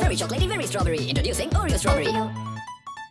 Very chocolatey, very strawberry. Introducing Oreo strawberry.